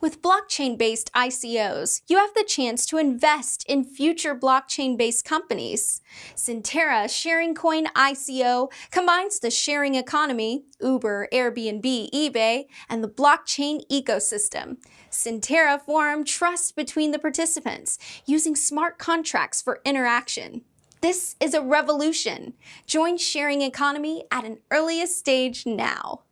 With blockchain-based ICOs, you have the chance to invest in future blockchain-based companies. Syntera Sharing Coin ICO combines the sharing economy, Uber, Airbnb, eBay, and the blockchain ecosystem. Syntera form trust between the participants using smart contracts for interaction. This is a revolution. Join sharing economy at an earliest stage now.